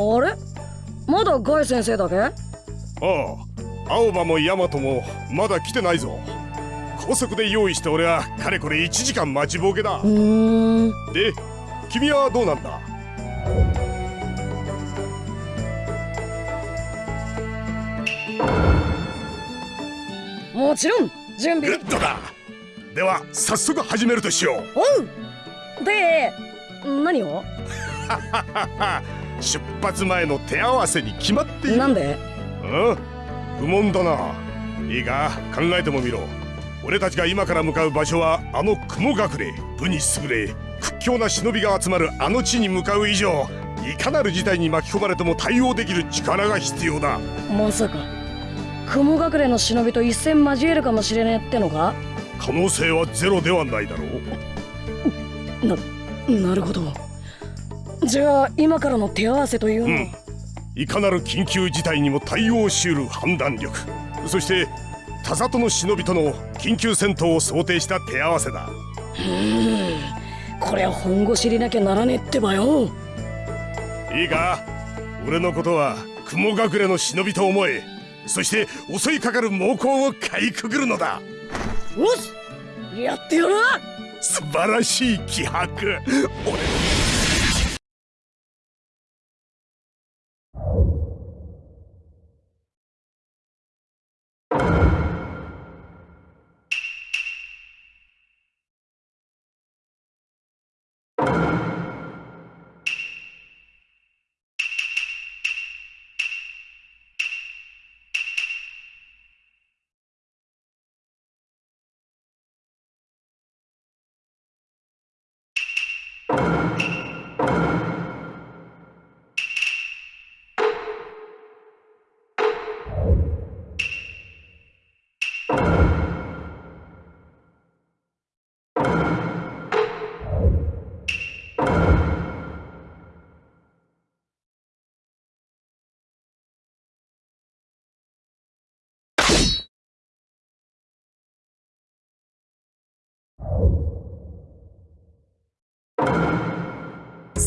あれ？まだガイ先生だけ？ああ青葉もヤマトもまだ来てないぞ。高速で用意して俺はかれこれ1時間待ちぼうけだ。うん。で君はどうなんだ？もちろん準備。グッドだ。では早速始めるとしよう。おう。で何を？出発前の手合わせに決まっている。なんで？うん。不問だな。いいか。考えてもみろ。俺たちが今から向かう場所はあの雲隠れ。武に優れ。屈強な忍びが集まるあの地に向かう以上いかなる事態に巻き込まれても対応できる力が必要だ。まさか。雲隠れの忍びと一戦交えるかもしれねえってのか？可能性はゼロではないだろう。ななるほどじゃあ今からの手合わせというの、うん、いかなる緊急事態にも対応しうる判断力。そして田里の忍びとの緊急戦闘を想定した手合わせだ。うん。これは本腰入れなきゃならねえってばよ。いいか。俺のことは雲隠れの忍びと思え。そして襲いかかる猛攻をかいくぐるのだ。よし。やってやる。素晴らしい気迫。俺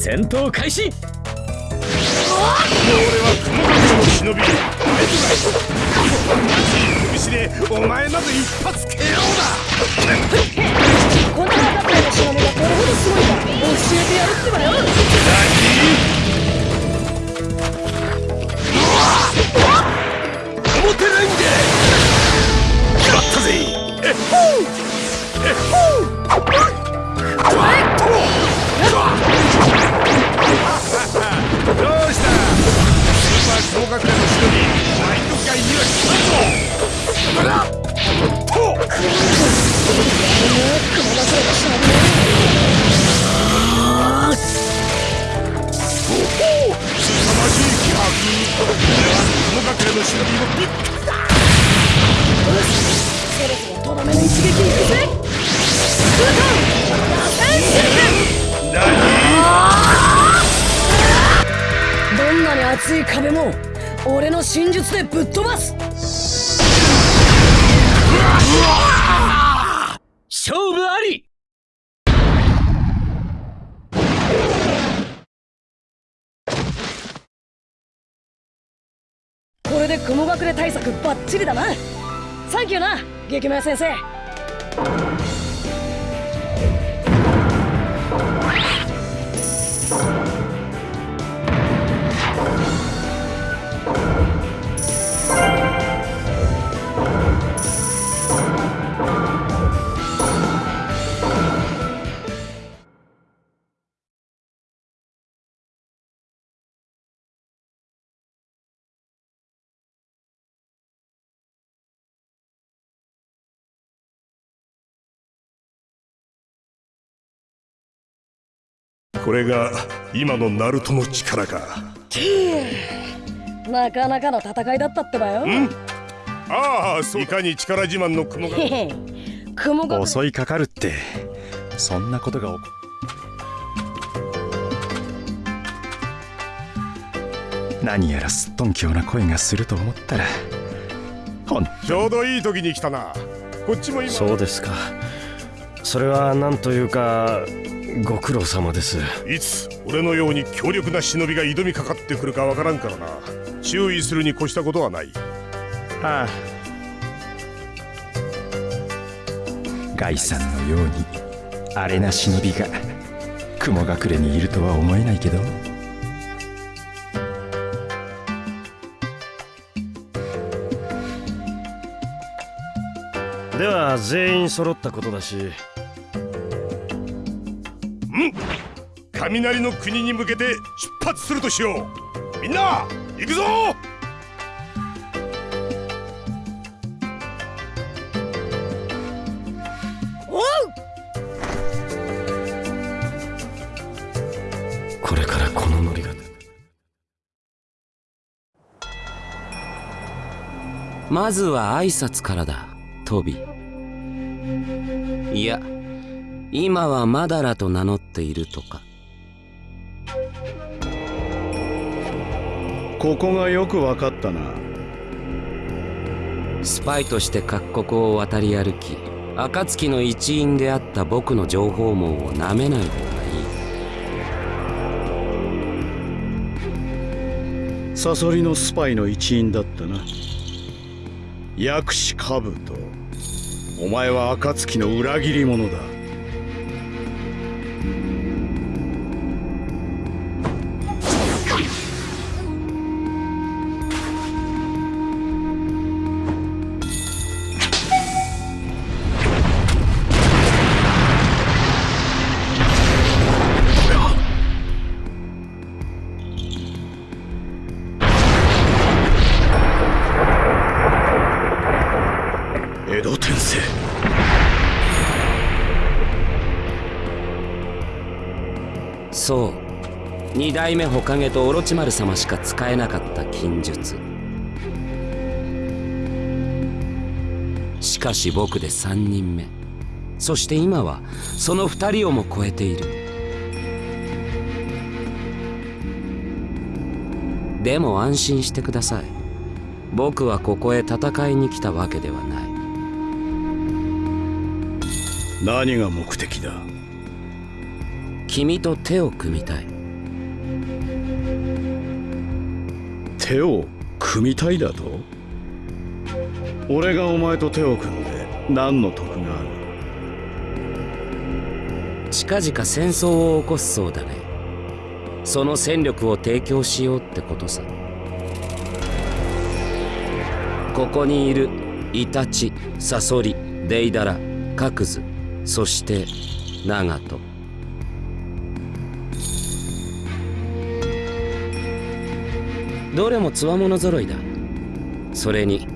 戦闘開始。俺は雲の忍び拳でお前など一発 KO だ。この中の忍びがこれが今のナルトの力か。なかなかの戦いだったってばよ。ああいかに力自慢の雲が。雲が。襲いかかるってそんなことが起こ何やらすっとんきょうな声がすると思ったらちょうどいい時に来たな。こっちも今。そうですか。それは何というかご苦労様です。いつ俺のように強力な忍びが挑みかかってくるかわからんからな。注意するに越したことはない。はあ。ガイさんのようにアレな忍びが雲隠れにいるとは思えないけど。では全員揃ったことだし雷の国に向けて出発するとしよう。みんな行くぞ！おう！これからこのノリが。まずは挨拶からだトビ。いや今はマダラと名乗っているとかここがよく分かったな。スパイとして各国を渡り歩き暁の一員であった僕の情報網をなめない方がいい。サソリのスパイの一員だったな。薬師カブトお前は暁の裏切り者だ二代目火影とオロチマル様しか使えなかった禁術。しかし僕で3人目。そして今はその2人をも超えている。でも安心してください。僕はここへ戦いに来たわけではない。何が目的だ？君と手を組みたい手を組みたいだと？俺がお前と手を組んで何の得がある？近々戦争を起こすそうだね。その戦力を提供しようってことさ。ここにいるイタチサソリデイダラカクズそしてナガどれもつわもの揃いだ。それに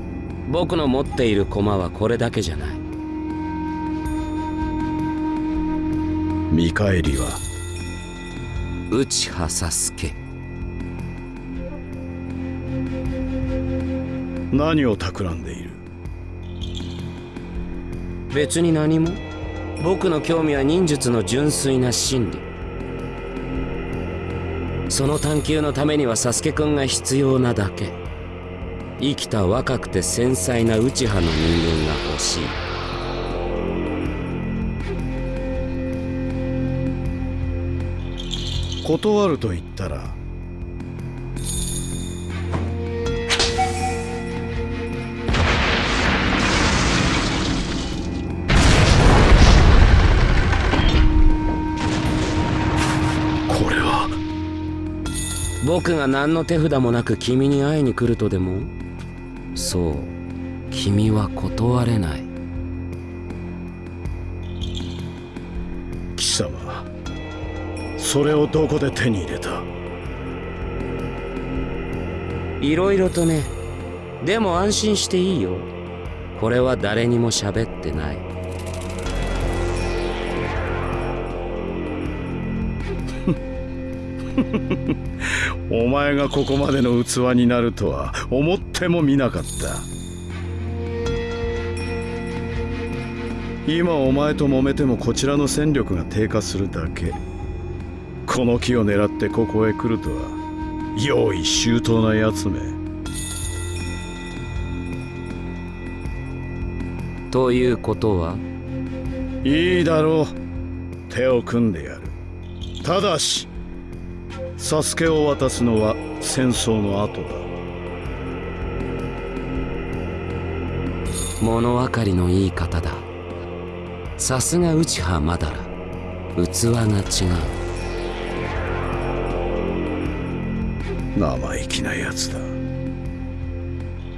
僕の持っている駒はこれだけじゃない。見返りは？内葉サスケ何を企んでいる？別に何も。僕の興味は忍術の純粋な真理その探求のためにはサスケくんが必要なだけ。生きた若くて繊細な内派の人間が欲しい。断ると言ったら僕が何の手札もなく君に会いに来るとでも？そう君は断れない。貴様それをどこで手に入れた？いろいろとね。でも安心していいよ。これは誰にも喋ってない お前がここまでの器になるとは思ってもみなかった。今お前と揉めてもこちらの戦力が低下するだけ。この木を狙ってここへ来るとは用意周到なやつめ。ということは？いいだろう。手を組んでやる。ただしサスケを渡すのは戦争の後だ。物分かりのいい方だ。さすが内葉まだら。器が違う。生意気なやつだ。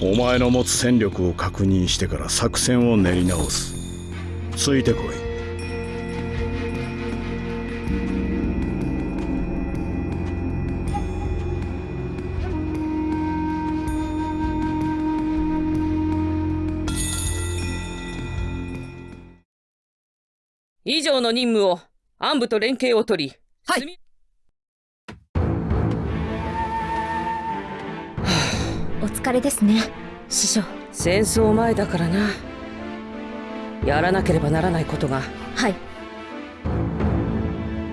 お前の持つ戦力を確認してから作戦を練り直す。ついてこい以上の任務を暗部と連携を取りはい。お疲れですね師匠。戦争前だからな。やらなければならないことが。はい。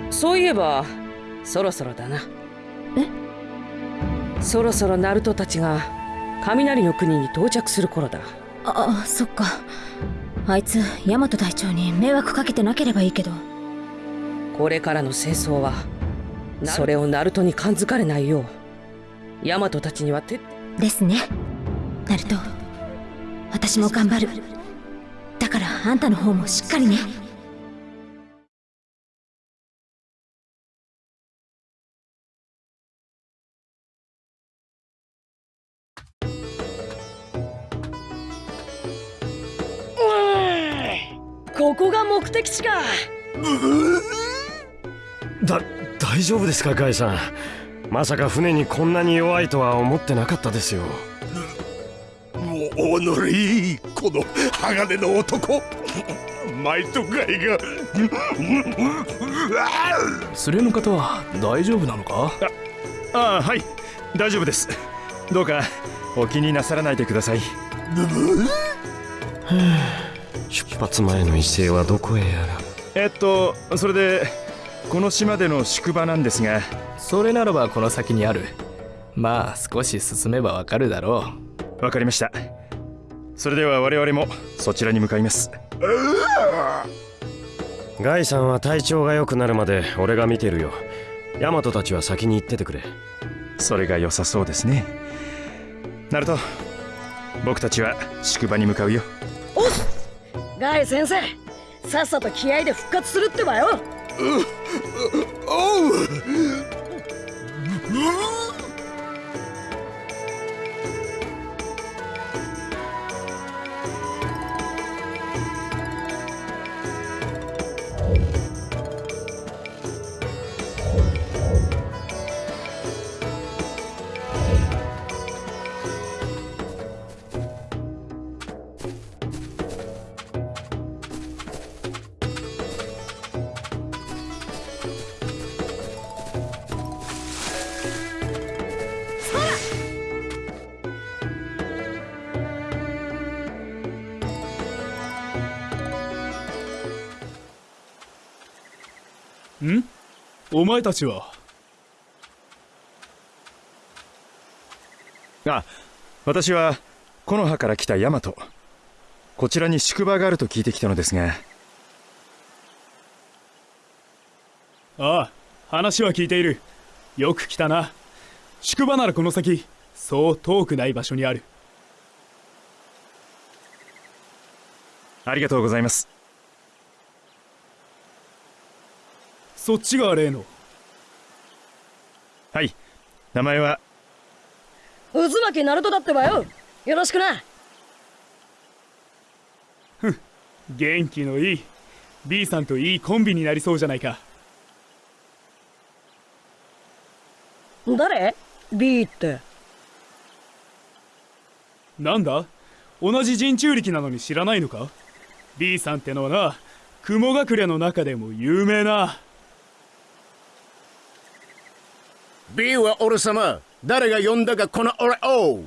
そういえばそろそろだな。え？そろそろナルトたちが雷の国に到着する頃だ。ああそっかあいつヤマト隊長に迷惑かけてなければいいけど。これからの戦争はそれをナルトに感づかれないようヤマトたちにはてですね。ナルト私も頑張る。だからあんたの方もしっかりね目的地かだ大丈夫ですかガイさん。まさか船にこんなに弱いとは思ってなかったですよ。おのりこの鋼の男。マイトガイが。連れの方は大丈夫なのか？ああはい。大丈夫です。どうかお気になさらないでください出発前の威勢はどこへやら。えっとそれでこの島での宿場なんですが。それならばこの先にある。まあ少し進めばわかるだろわかりました。それでは我々もそちらに向かいます。ガイさんは体調が良くなるまで俺が見てるよ。ヤマトたちは先に行っててくれ。それが良さそうですね。ナルト僕たちは宿場に向かうよ。おっガイ先生さっさと気合で復活するってばよ。おうお前たちは。あ私は木の葉から来たヤマト。こちらに宿場があると聞いてきたのですが。ああ話は聞いている。よく来たな。宿場ならこの先そう遠くない場所にある。ありがとうございます。そっちが例のはい。名前は？渦巻きナルトだってばよ。よろしくな。元気のいい。B さんといいコンビになりそうじゃないか。誰 ?B って。なんだ？同じ人中力なのに知らないのか？B さんってのはな雲隠れの中でも有名な B は俺様。誰が呼んだかこの俺を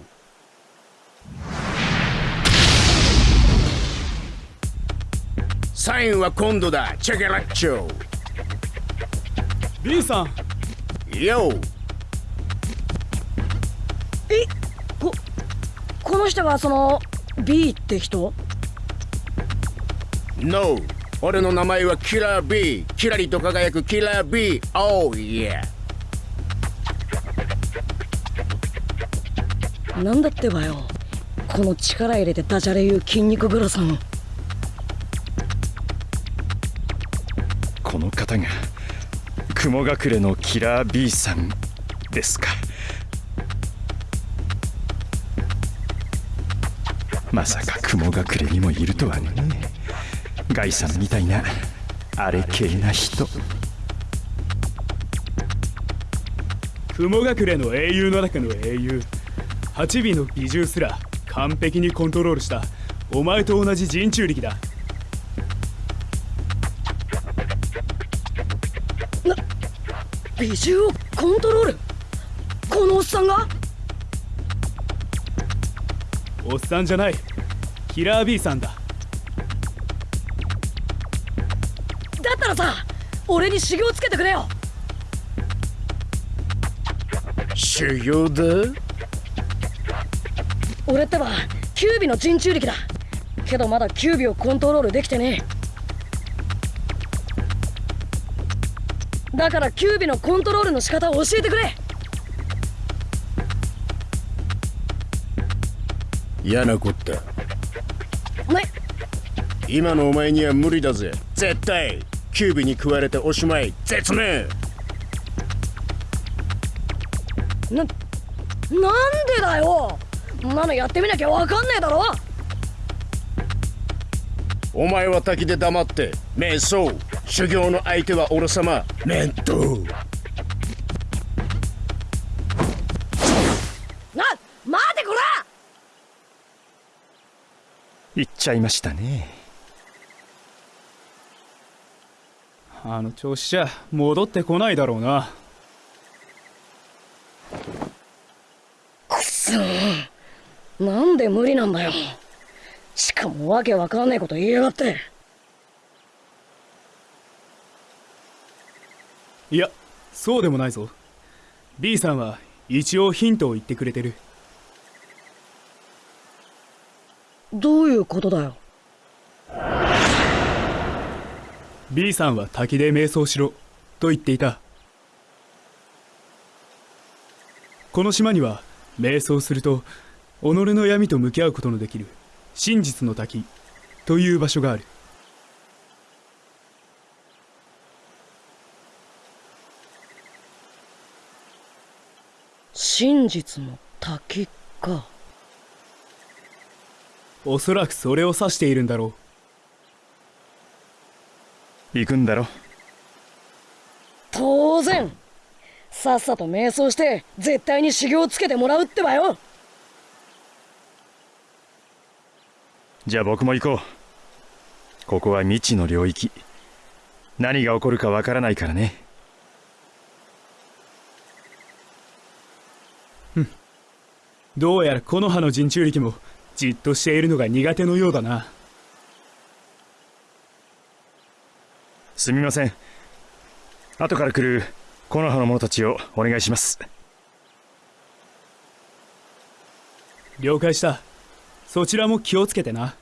サインは今度だ。チェケラッチョ。B さん。ヨえここの人がその B って人？No 俺の名前はキラー B キラリと輝くキラー B Oh yeah なんだってばよ。この力入れてダジャレ言う筋肉グラさん。この方が雲隠れのキラー B さんですか。まさか雲隠れにもいるとはね。ガイさんみたいなあれ系な人。雲隠れの英雄の中の英雄8尾の美獣すら完璧にコントロールした。お前と同じ人中力だ。美獣をコントロール？このおっさんが？おっさんじゃない。キラー B さんだ。だったらさ俺に修行つけてくれよ。修行だ？俺ってばキュービの人中力だ。けどまだキュービをコントロールできてねえ。だからキュービのコントロールの仕方を教えてくれ。嫌なこった。ね今のお前には無理だぜ。絶対キュービに食われておしまい。絶命。ななんでだよんなのやってみなきゃわかんねえだろ。お前は滝で黙って瞑想。修行の相手は俺様。面倒な待てこら！言っちゃいましたね。あの調子じゃ戻ってこないだろうな。くそなんで無理なんだよ。しかもわけわかんねえこと言いやがって。いやそうでもないぞ。B さんは一応ヒントを言ってくれてる。どういうことだよ。B さんは滝で瞑想しろ。と言っていた。この島には瞑想すると己の闇と向き合うことのできる真実の滝という場所がある。真実の滝か。おそらくそれを指しているんだろ行くんだろ。当然。さっさと瞑想して絶対に修行つけてもらうってばよじゃあ僕も行こう。ここは未知の領域。何が起こるかわからないからね。うどうやら木の葉の人中力もじっとしているのが苦手のようだな。すみません。後から来る木の葉の者たちをお願いします。了解したそちらも気をつけてな。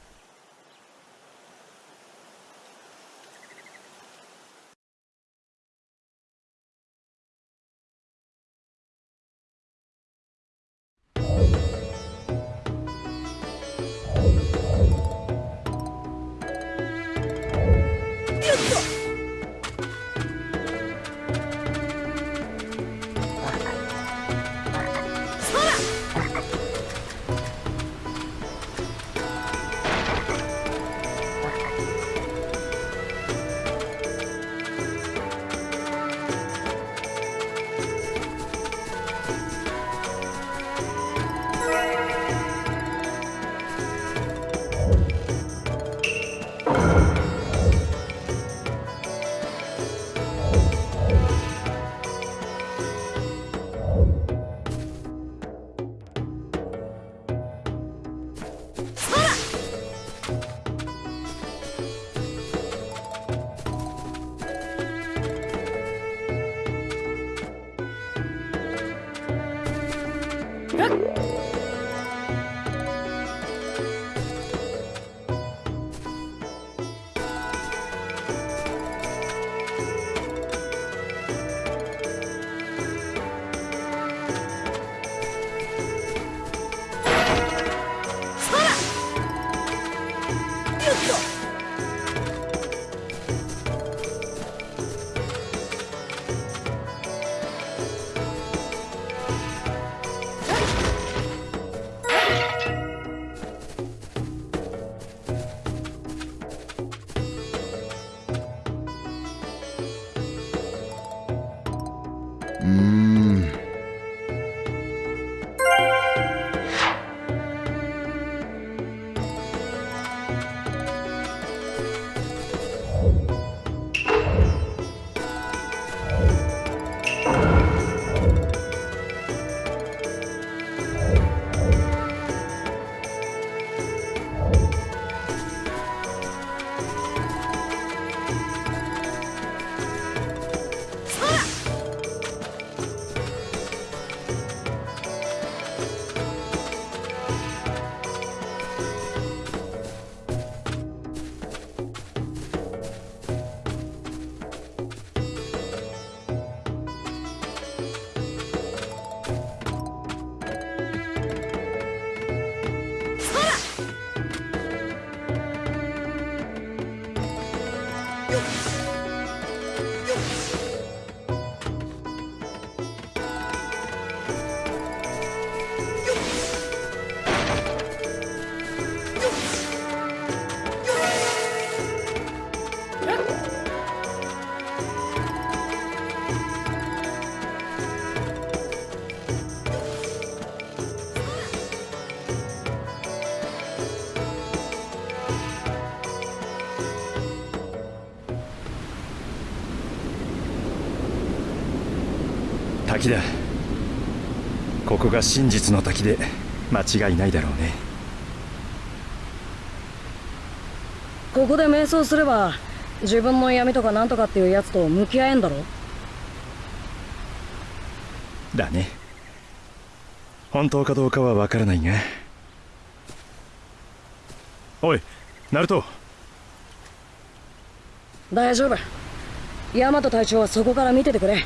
滝だ。ここが真実の滝で間違いないだろうね。ここで瞑想すれば自分の闇とかなんとかっていうやつと向き合えんだろ？だね。本当かどうかはわからないが。おいナルト。大丈夫。ヤマト隊長はそこから見ててくれ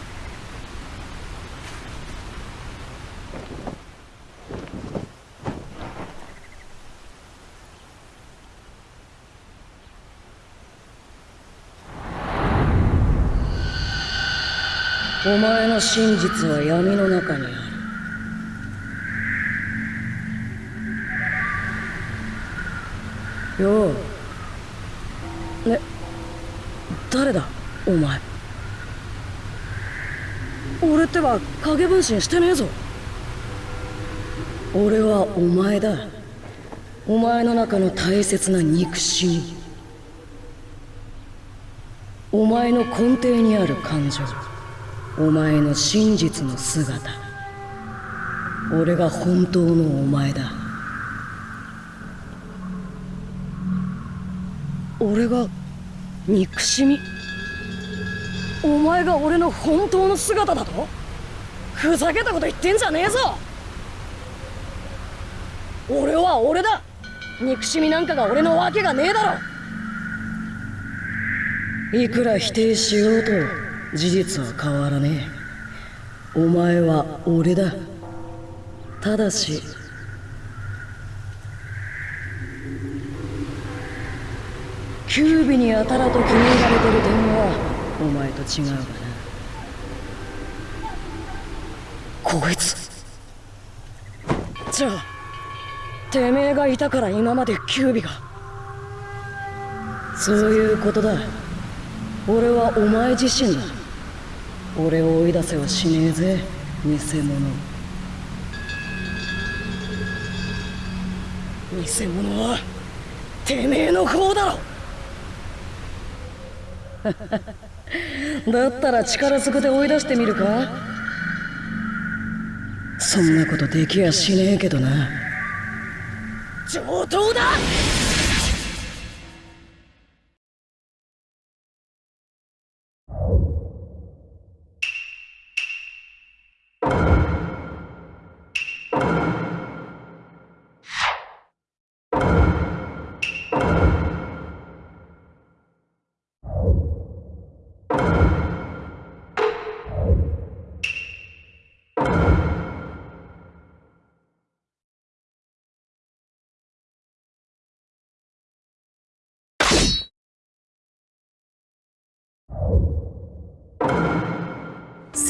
お前の真実は闇の中にある。よう。ね誰だお前。俺ってば影分身してねえぞ。俺はお前だ。お前の中の大切な憎しみお前の根底にある感情。お前の真実の姿。俺が本当のお前だ。俺が憎しみ。お前が俺の本当の姿だと？ふざけたこと言ってんじゃねえぞ。俺は俺だ。憎しみなんかが俺のわけがねえだろ。いくら否定しようと事実は変わらねえ。お前は俺だ。ただし。キュービにやたらと気に入られてる点はお前と違うかな。こいつ。じゃあてめえがいたから今までキュービが。そういうことだ。俺はお前自身だ。俺を追い出せはしねえぜ偽物。偽物はてめえの方だろ。だったら力ずくで追い出してみるか。そんなことできやしねえけどな。上等だ。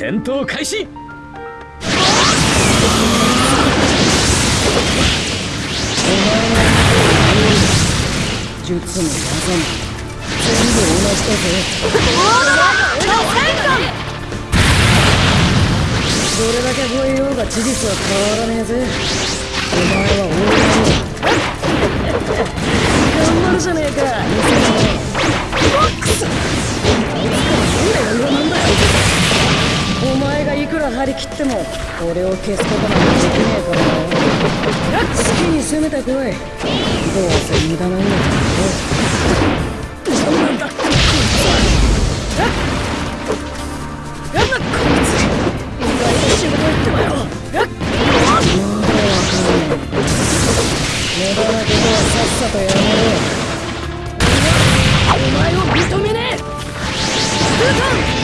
戦闘開始。術も技も全部同じだぜ。どれだけ吠えようが事実は変わらねえぜお前は俺だ。頑張るじゃねえか。クソあいつから何がなんだよお前がいくら張り切っても俺を消すことなんてできねえからな。好きに攻めてこい。どうせ無駄なんだから何なんだこいつはやだこいつ意外と仕事行ってもよまだわかんない無駄なことはさっさとやめろ。お前を認めねえ空間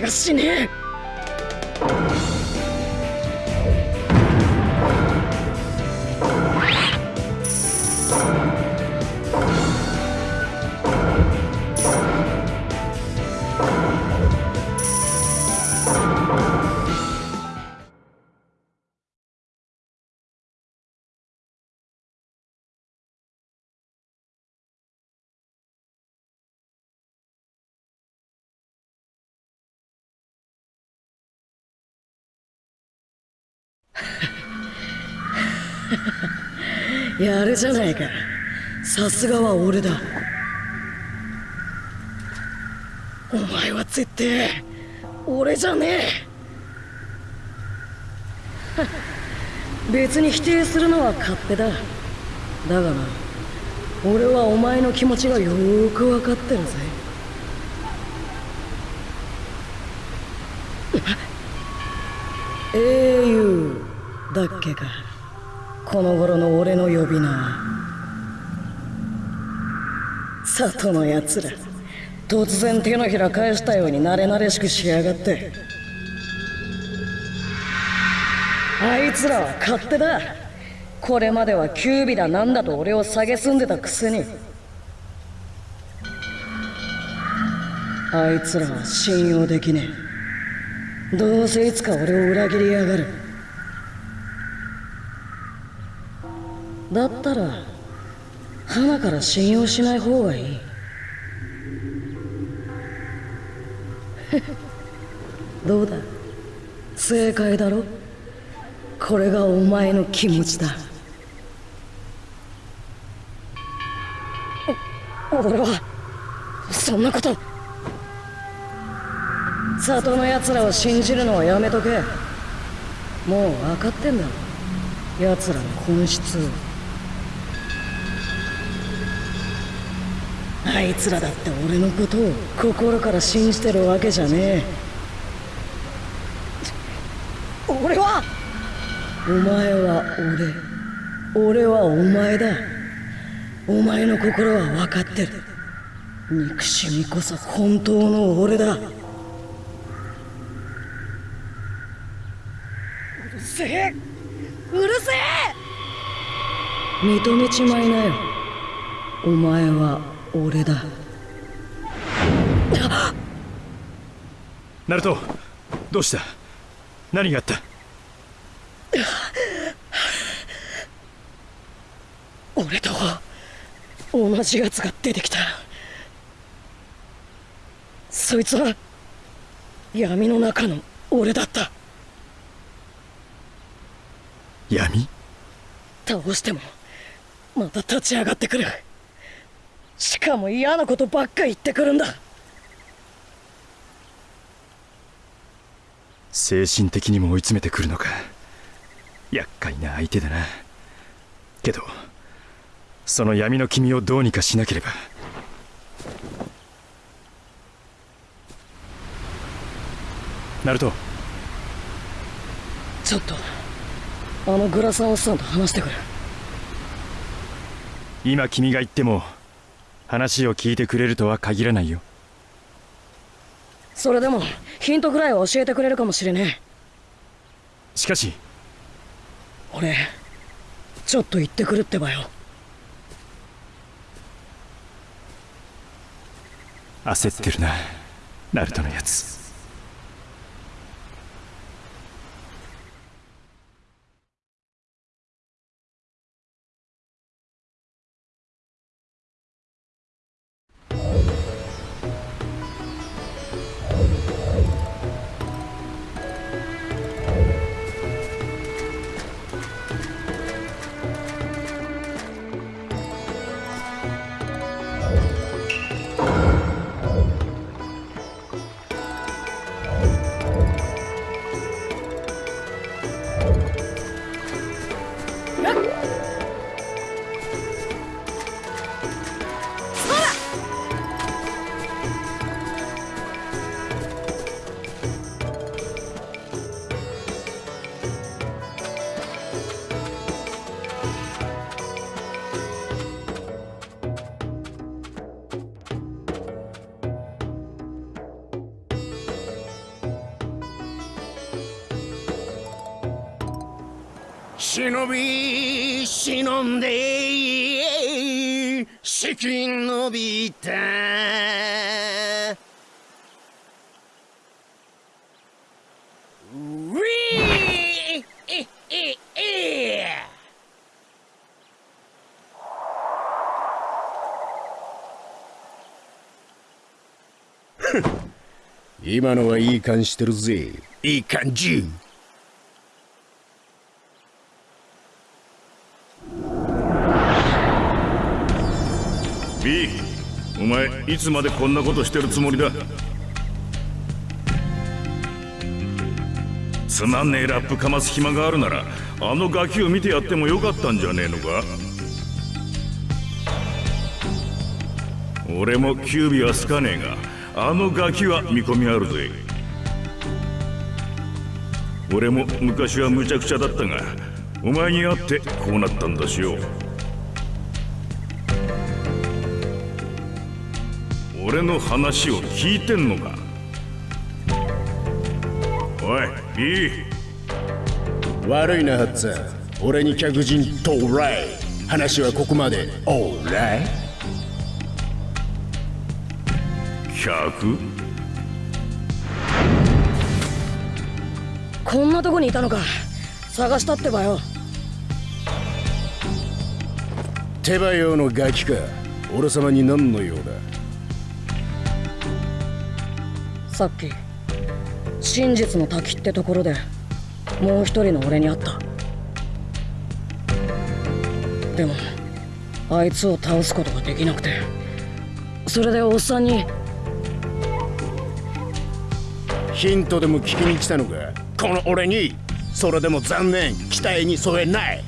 気がしねえ。やるじゃないか。さすがは俺だ。お前は絶対俺じゃねえ。別に否定するのは勝手だ。だがな俺はお前の気持ちがよーく分かってるぜ。英雄だっけか。この頃の俺の呼び名里のやつら。突然手のひら返したように慣れ慣れしくしやがってあいつらは勝手だ。これまではキュービだなんだと俺を蔑んでたくせにあいつらは信用できねえ。どうせいつか俺を裏切りやがる。だったら花から信用しない方がいい。どうだ？正解だろ？これがお前の気持ちだ。俺はそんなこと。里の奴らを信じるのはやめとけ。もう分かってんだ。奴らの本質を。あいつらだって俺のことを心から信じてるわけじゃねえ。俺は。お前は俺。俺はお前だ。お前の心は分かってる。憎しみこそ本当の俺だ。うるせえ。うるせえ。認めちまいなよ。お前は俺だ。ナルトどうした？何があった？俺と同じ奴が出てきた。そいつは闇の中の俺だった。闇？倒してもまた立ち上がってくるしかも嫌なことばっか言ってくるんだ。精神的にも追い詰めてくるのか。厄介な相手だな。けどその闇の君をどうにかしなければ。ナルト。ちょっとあのグラサンおっさんと話してくる。今君が言っても話を聞いてくれるとは限らないよ。それでもヒントぐらいは教えてくれるかもしれねえ。しかし俺ちょっと行ってくるってばよ。焦ってるなナルトのやつ今のはいい感してるぜ。いい感じ。ビーお前いつまでこんなことしてるつもりだ？つまんねえラップかます暇があるならあのガキを見てやってもよかったんじゃねえのか？俺もキュービは好かねえが。あのガキは見込みあるぜ。俺も昔は無茶苦茶だったがお前に会ってこうなったんだしよ。俺の話を聞いてんのか。おいいい。悪いなハッツァ俺に客人到来話はここまで。オーライ客こんなとこにいたのか。探したってばよ。手羽用のガキか。俺様に何の用だ？さっき真実の滝ってところでもう一人の俺に会った。でもあいつを倒すことができなくてそれでおっさんにヒントでも聞きに来たのか？この俺にそれでも残念。期待に添えない。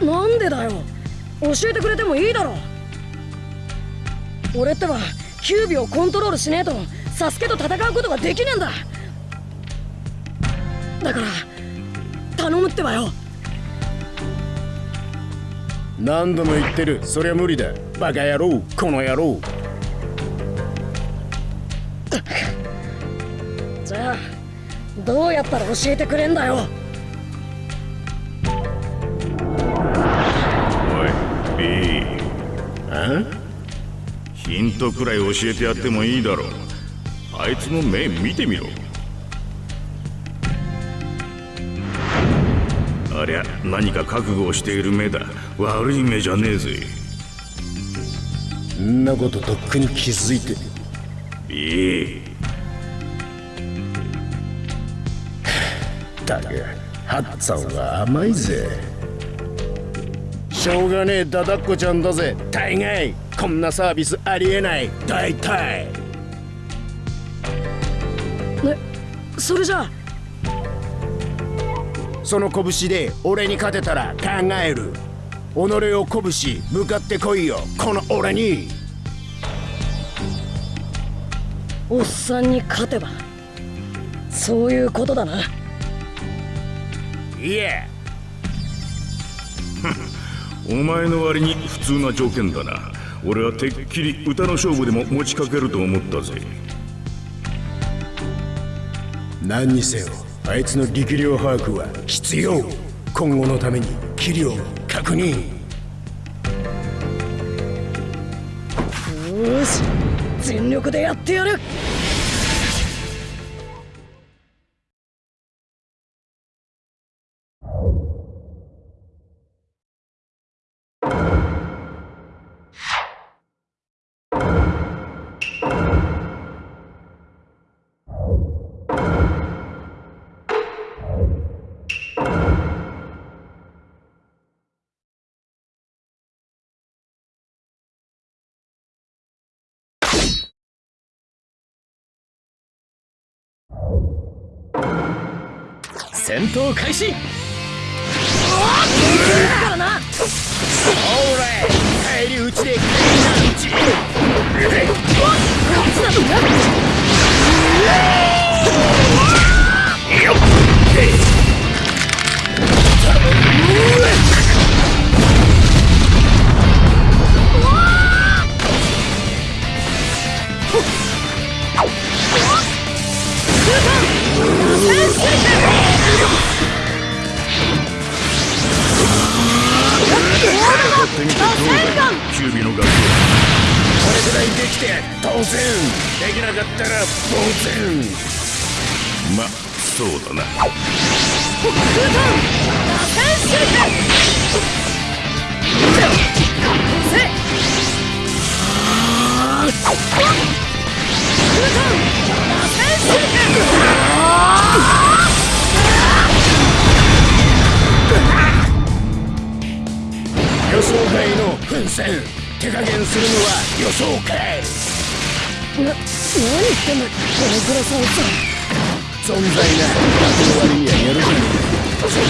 ななんでだよ？教えてくれてもいいだろ？俺ってばキュービをコントロールしねえとサスケと戦うことができねえんだ。だから頼むってばよ。何度も言ってる。そりゃ無理だ。バカ野郎。この野郎じゃあどうやったら教えてくれんだよ？おい B あヒントくらい教えてやってもいいだろう。あいつの目見てみろ。ありゃ何か覚悟をしている目だ。悪い目じゃねえぜ。んなこととっくに気づいていい。だがハッツァンは甘いぜ。しょうがねえダダっ子ちゃんだぜ。大概こんなサービスありえない。大体。ねそれじゃあ。その拳で俺に勝てたら考える。己を鼓舞し向かってこいよ。この俺におっさんに勝てばそういうことだな。いえ。お前の割に普通な条件だな。俺はてっきり歌の勝負でも持ちかけると思ったぜ。何にせよあいつの力量把握は必要。今後のために器量確認全力でやってやる。戦闘開始。からなオーライ帰り討ちで帰りなうち勝つなどキュービのガキこれぐらいできて当然できなかったら当然まそうだな。せん手加減するのは予想かい。な何言ってんだこのグラサンさ存在な役の割にはやるじゃねえかそんな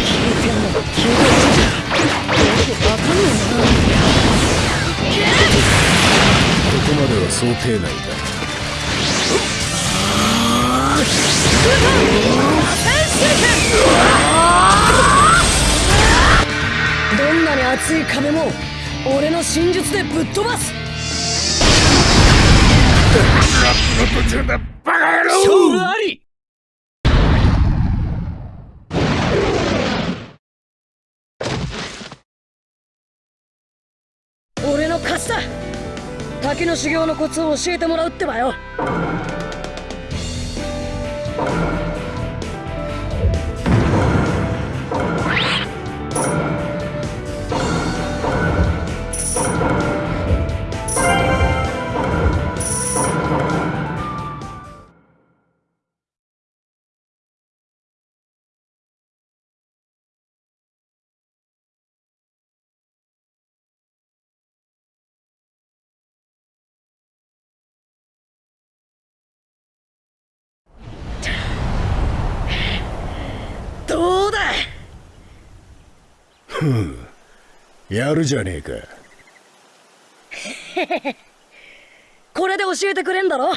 聞いてんの？聞いてんの？よくわかんねここまでは想定内だえな。どんなに厚い壁も俺の真術でぶっ飛ばす。バカ野郎勝負あり。俺の勝ちだ。滝の修行のコツを教えてもらうってばよ。やるじゃねえか。これで教えてくれんだろ。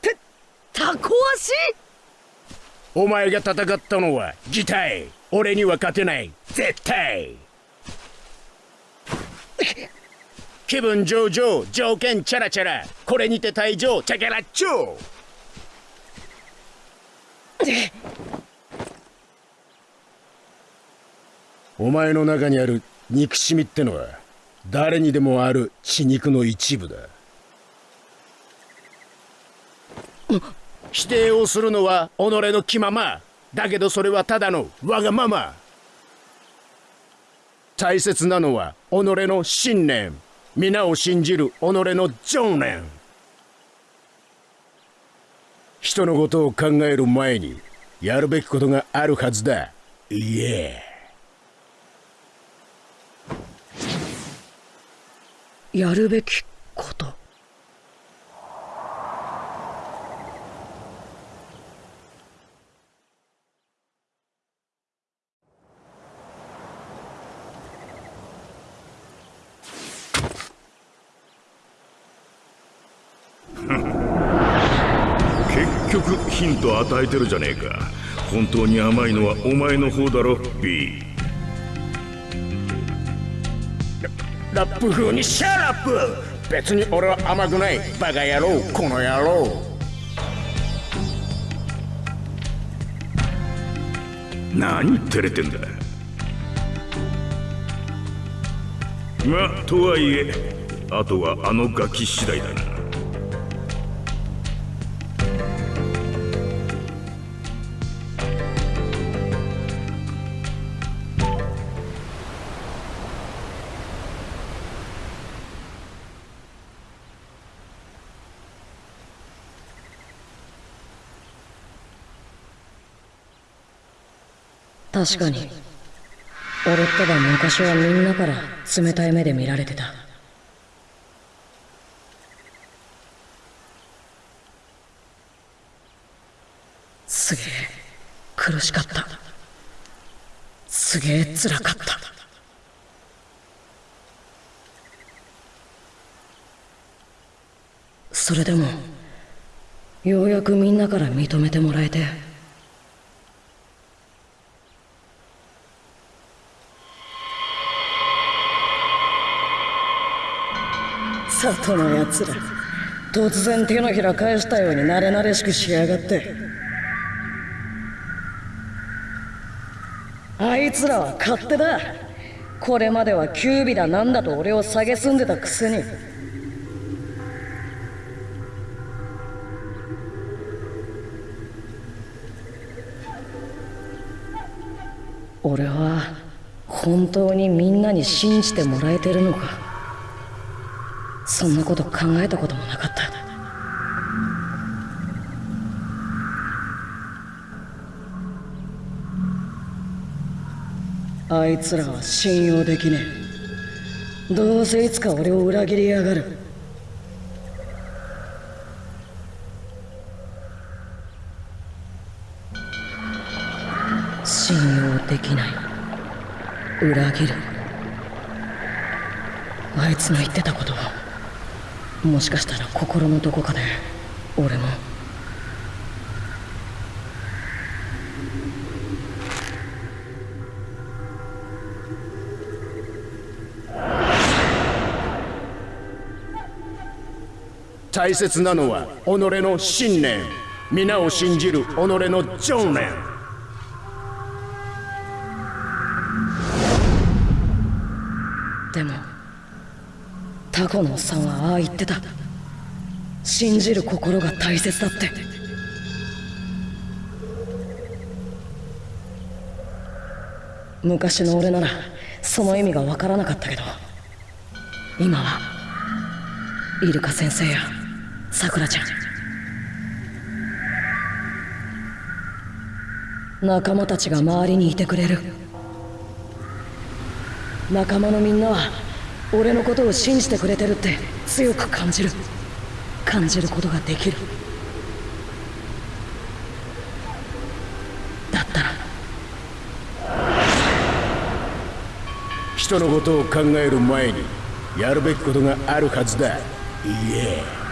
てタコ足？お前が戦ったのは擬態俺には勝てない。絶対。気分上々条件チャラチャラ。これにて退場。チャキャラッチョお前の中にある憎しみってのは誰にでもある血肉の一部だ。否定をするのは己の気まま。だけどそれはただのわがまま。大切なのは己の信念。皆を信じる己の情念。人のことを考える前にやるべきことがあるはずだ。いえ。やるべきこと。結局ヒント与えてるじゃねえか。本当に甘いのはお前の方だろ B ラップ風に shut up。別に俺は甘くない。バカ野郎。この野郎。何照れてんだ。まあとはいえあとはあのガキ次第だな。確かに。俺ってば昔はみんなから冷たい目で見られてた。すげえ苦しかった。すげえ辛かった。それでもようやくみんなから認めてもらえて里のやつら。突然手のひら返したように慣れ慣れしくしやがって。あいつらは勝手だ。これまではキュービだなんだと俺を蔑んでたくせに。俺は本当にみんなに信じてもらえてるのか。そんなこと考えたこともなかった。あいつらは信用できねえ。どうせいつか俺を裏切りやがる。信用できない。裏切る。あいつの言ってたことはもしかしたら心のどこかで俺も。大切なのは己の信念。皆を信じる己の情念。タコのおっさんはああ言ってた。信じる心が大切だって。昔の俺ならその意味がわからなかったけど今はイルカ先生やさくらちゃん。仲間たちが周りにいてくれる。仲間のみんなは俺のことを信じてくれてるって強く感じる。感じることができる。だったら。人のことを考える前にやるべきことがあるはずだ。いいえ。そ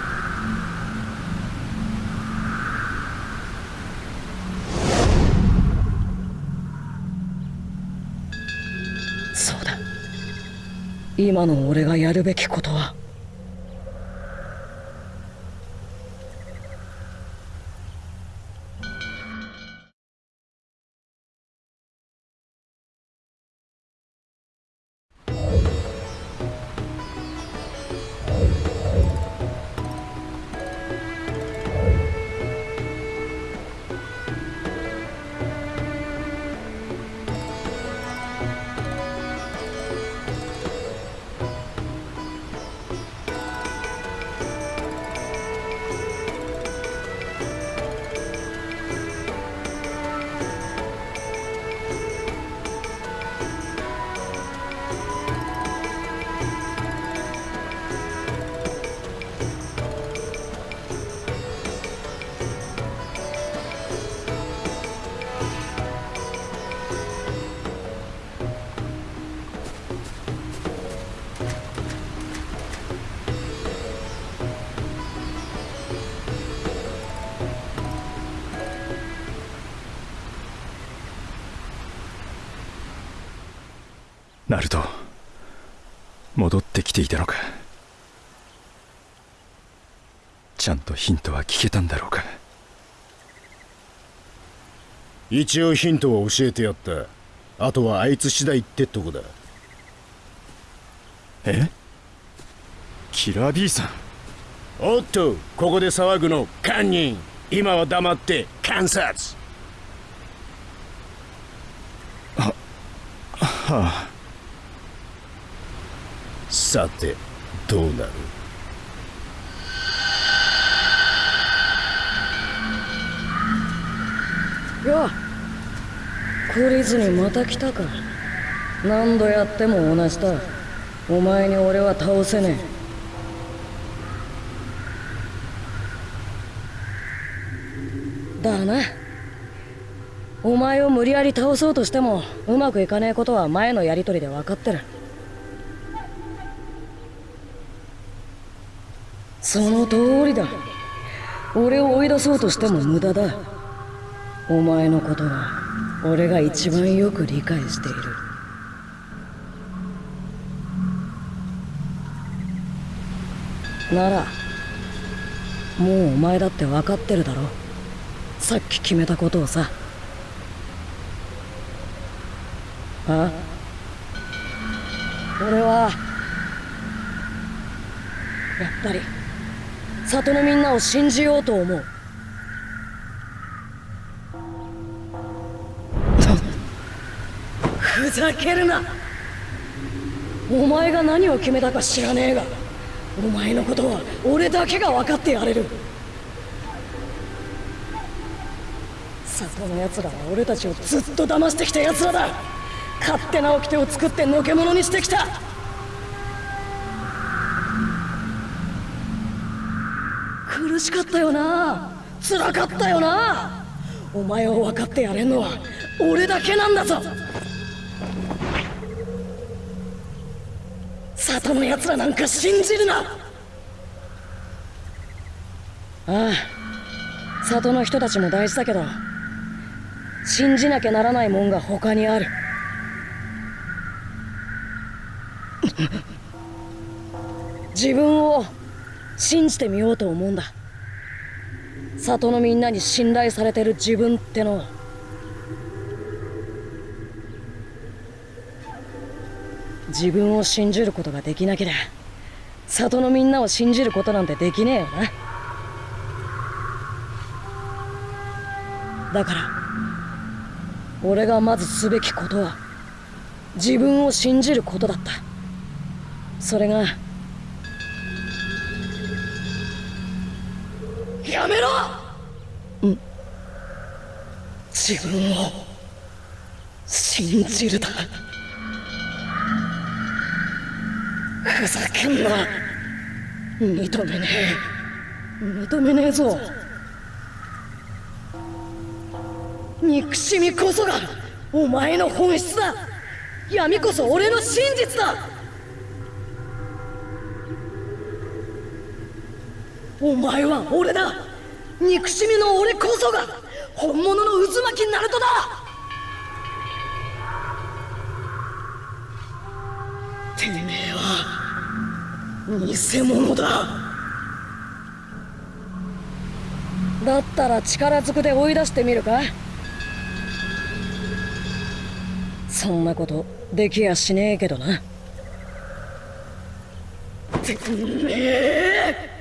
今の俺がやるべきことは。一応ヒントは教えてやった。あとはあいつ次第ってとこだ。え？キラー B さん。おっとここで騒ぐの堪忍今は黙って観察。はあ。さてどうなる？よ懲りずにまた来たか。何度やっても同じだ。お前に俺は倒せねえ。だな。お前を無理やり倒そうとしてもうまくいかねえことは前のやりとりで分かってる。その通りだ。俺を追い出そうとしても無駄だ。お前のことは俺が一番よく理解している。ならもうお前だって分かってるだろ。さっき決めたことをさ。あ？俺はやっぱり里のみんなを信じようと思う。ざけるな。お前が何を決めたか知らねえが。お前のことは俺だけが分かってやれる。里の奴らは俺たちをずっと騙してきた奴らだ。勝手な掟を作ってのけ者にしてきた。苦しかったよな。辛かったよな。お前を分かってやれんのは俺だけなんだぞ。里の奴らなんか信じるな。ああ里の人たちも大事だけど信じなきゃならないもんが他にある。自分を信じてみようと思うんだ。里のみんなに信頼されてる自分ってのを。自分を信じることができなけりゃ里のみんなを信じることなんてできねえよな。だから俺がまずすべきことは自分を信じることだった。それがやめろ！ん。自分を信じるだ。ふざけんな。認めね。え認めねえぞ。憎しみこそがお前の本質だ。闇こそ俺の真実だ。お前は俺だ。憎しみの俺こそが本物の渦巻きナルトだ。てめえは偽物だ。だったら力ずくで追い出してみるか。そんなことできやしねえけどな。てめえ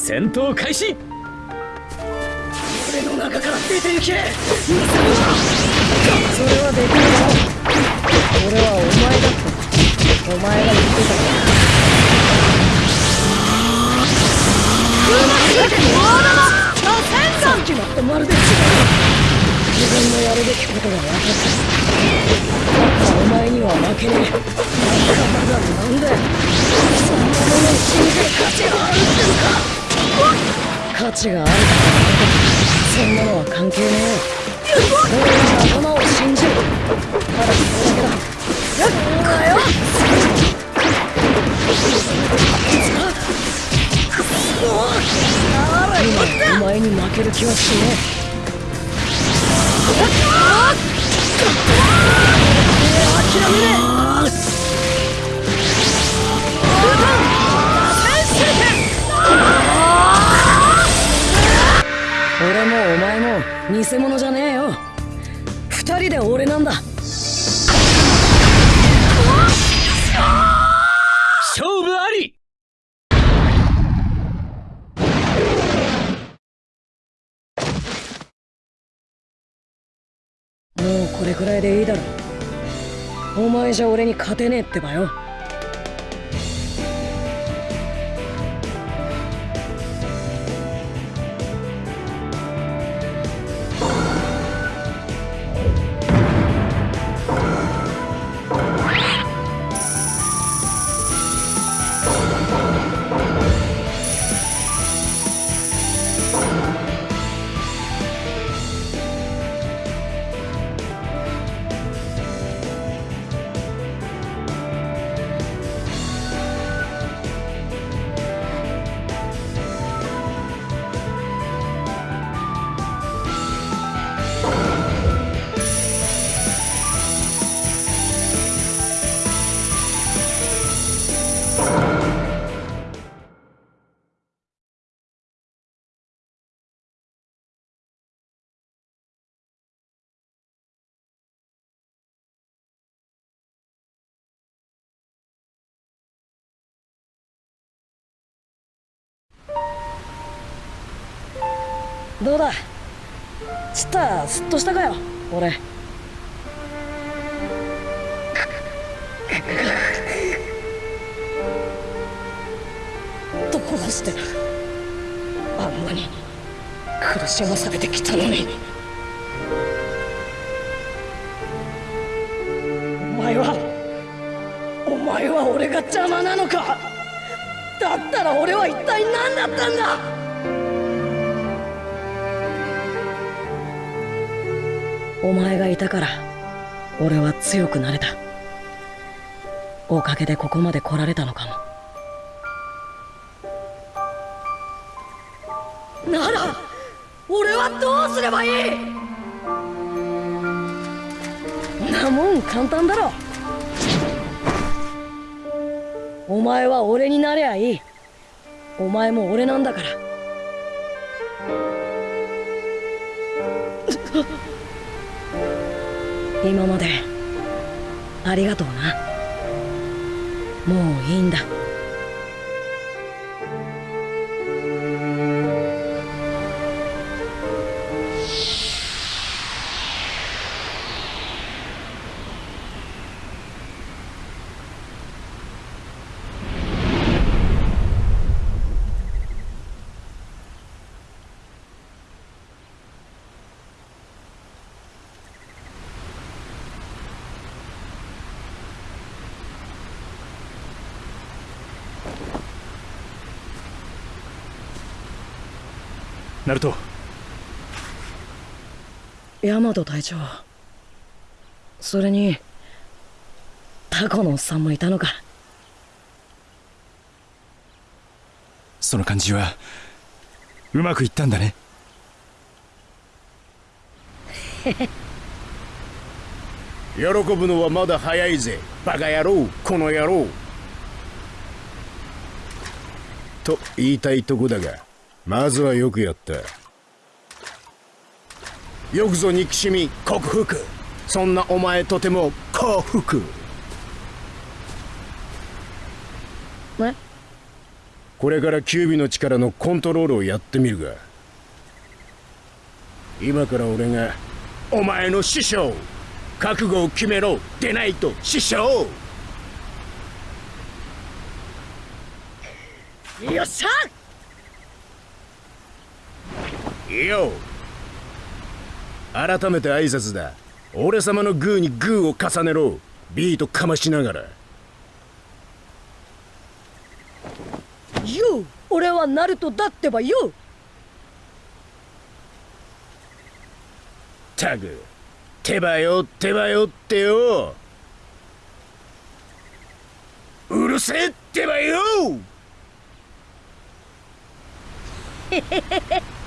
戦闘開始。俺の中から出ていけそれはできるだろ俺はお前だってお前が言ってたからうまくいってさっきのとまるで違う自分のやるべきことが分かったお前には負けねえだからなんでそんなものに信じる価値があるってのか。価値があるかそんなのは関係ねえ俺は仲間を信じるただそれだけだだよ今お前に負ける気はしねえ諦めね俺もお前も偽物じゃねえよ。二人で俺なんだ。勝負あり。もうこれくらいでいいだろ。お前じゃ俺に勝てねえってばよどうだ？ちったすっとしたかよ俺。どうしてあんなに苦しまされてきたのに。お前はお前は俺が邪魔なのか？だったら俺は一体何だったんだ？お前がいたから俺は強くなれた。おかげでここまで来られたのかも。なら俺はどうすればいい？なもん簡単だろ。お前は俺になりゃいい。お前も俺なんだから。今まで。ありがとうな。もういいんだ。ナルト。ヤマト隊長。それにタコのおっさんもいたのか。その感じはうまくいったんだね。喜ぶのはまだ早いぜ。バカ野郎この野郎。と言いたいとこだがまずはよくやったよくぞ憎しみ克服。そんなお前とても幸福。え？これからキュービの力のコントロールをやってみるが。今から俺がお前の師匠。覚悟を決めろでないと師匠。よっしゃいいよ。改めて挨拶だ。俺様のグーにグーを重ねろ。ビートかましながら。よう俺はナルトだってばよたく手羽よ手羽よってよ。うるせえってばよへへへへ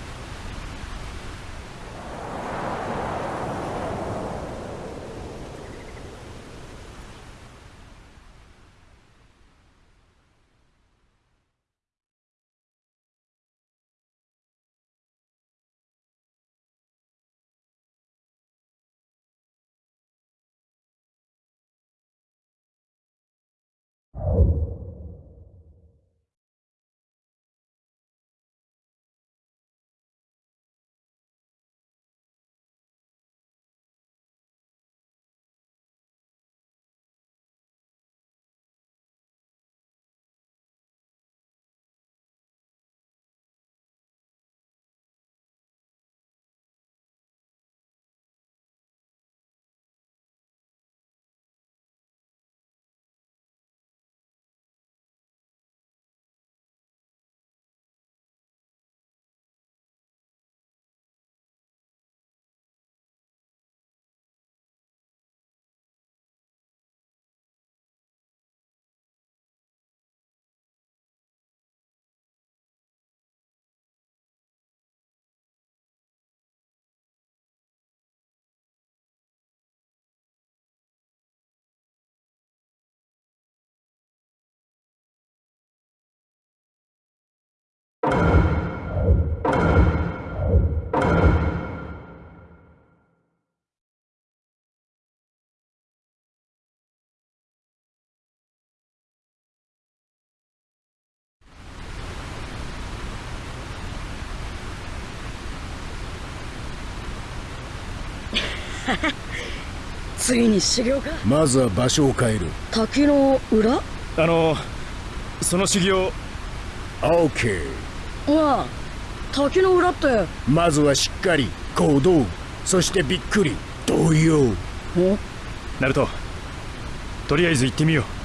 ついに修行か。まずは場所を変える。滝の裏？あのその修行。OK まあ滝の裏って。まずはしっかり行動。そしてびっくり動揺。ナルトとりあえず行ってみよう